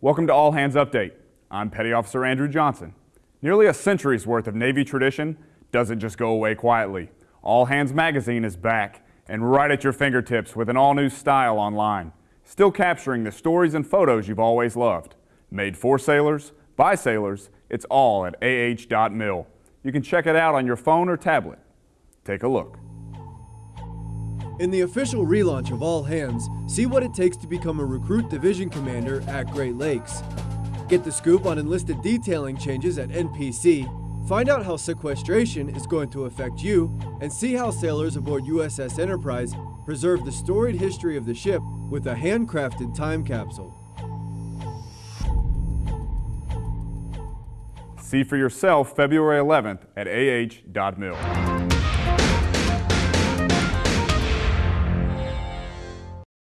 Welcome to All Hands Update. I'm Petty Officer Andrew Johnson. Nearly a century's worth of Navy tradition doesn't just go away quietly. All Hands Magazine is back and right at your fingertips with an all-new style online. Still capturing the stories and photos you've always loved. Made for sailors, by sailors, it's all at ah.mil. You can check it out on your phone or tablet. Take a look. In the official relaunch of All Hands, see what it takes to become a recruit division commander at Great Lakes. Get the scoop on enlisted detailing changes at NPC, find out how sequestration is going to affect you, and see how sailors aboard USS Enterprise preserve the storied history of the ship with a handcrafted time capsule. See for yourself February 11th at ah.mil.